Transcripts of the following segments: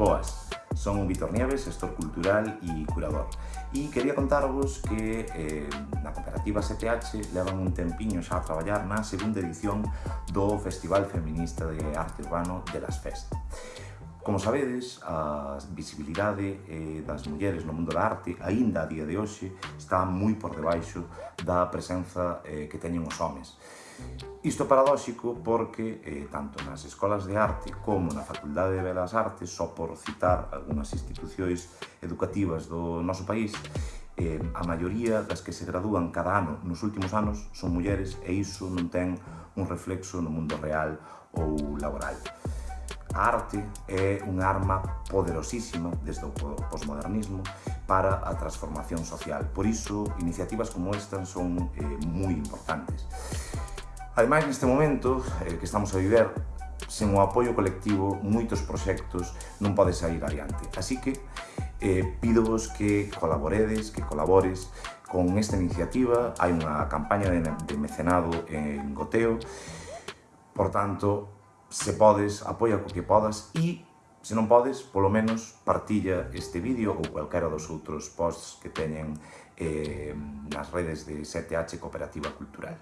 Boas. Son Vitor Nieves, gestor cultural e curador. E quería contarvos que eh, na cooperativa CTH levan un tempiño xa a traballar na segunda edición do Festival Feminista de Arte Urbano de las Fest. Como sabedes, a visibilidade eh, das mulleres no mundo da arte, aínda a día de hoxe, está moi por debaixo da presenza eh, que teñen os homes. Isto é paradóxico porque eh, tanto nas escolas de arte como na Facultade de Belas Artes, só por citar algunhas institucións educativas do noso país, eh, a maioría das que se gradúan cada ano nos últimos anos son mulleres e iso non ten un reflexo no mundo real ou laboral. A arte é un arma poderosísima desde o posmodernismo para a transformación social. Por iso, iniciativas como esta son eh, moi importantes. Ademais, neste momento eh, que estamos a viver, sen o apoio colectivo, moitos proxectos non pode sair adiante. Así que eh, pídovos que colaboredes, que colabores con esta iniciativa. Hai unha campaña de, de mecenado en Goteo, por tanto, se podes, apoia co que podas e, se non podes, polo menos partilla este vídeo ou calquera dos outros posts que teñen eh, nas redes de 7H Cooperativa Cultural.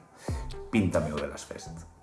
Píntame o de las Fest.